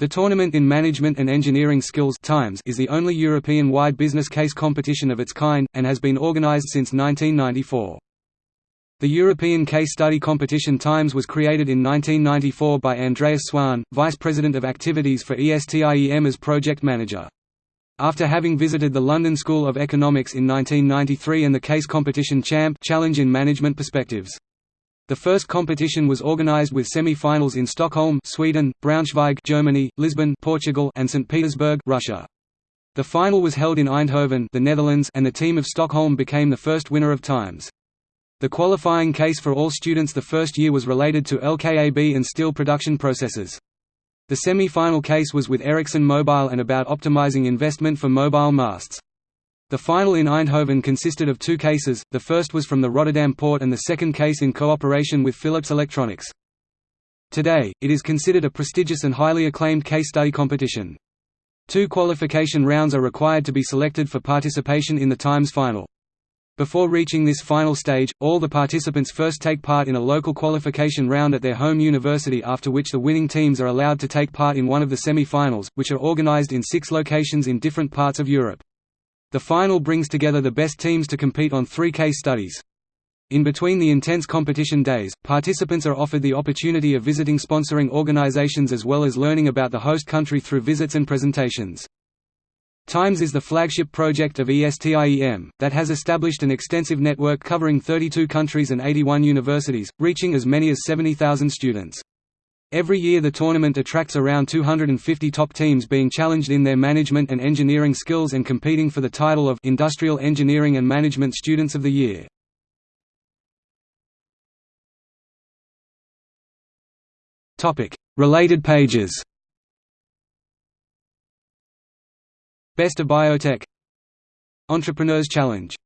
The Tournament in Management and Engineering Skills Times is the only European-wide business case competition of its kind, and has been organized since 1994. The European Case Study Competition Times was created in 1994 by Andreas Swan, Vice President of Activities for ESTIEM as Project Manager. After having visited the London School of Economics in 1993 and the Case Competition Champ Challenge in Management Perspectives. The first competition was organized with semi-finals in Stockholm, Sweden, Braunschweig, Germany, Lisbon, Portugal, and St. Petersburg, Russia. The final was held in Eindhoven, the Netherlands, and the team of Stockholm became the first winner of times. The qualifying case for all students the first year was related to LKAB and steel production processes. The semi-final case was with Ericsson Mobile and about optimizing investment for mobile masts. The final in Eindhoven consisted of two cases, the first was from the Rotterdam port and the second case in cooperation with Philips Electronics. Today, it is considered a prestigious and highly acclaimed case study competition. Two qualification rounds are required to be selected for participation in the Times final. Before reaching this final stage, all the participants first take part in a local qualification round at their home university after which the winning teams are allowed to take part in one of the semi-finals, which are organized in six locations in different parts of Europe. The final brings together the best teams to compete on three case studies. In between the intense competition days, participants are offered the opportunity of visiting sponsoring organizations as well as learning about the host country through visits and presentations. Times is the flagship project of ESTIEM, that has established an extensive network covering 32 countries and 81 universities, reaching as many as 70,000 students. Every year the tournament attracts around 250 top teams being challenged in their management and engineering skills and competing for the title of Industrial Engineering and Management Students of the Year. Related pages Best of Biotech Entrepreneurs Challenge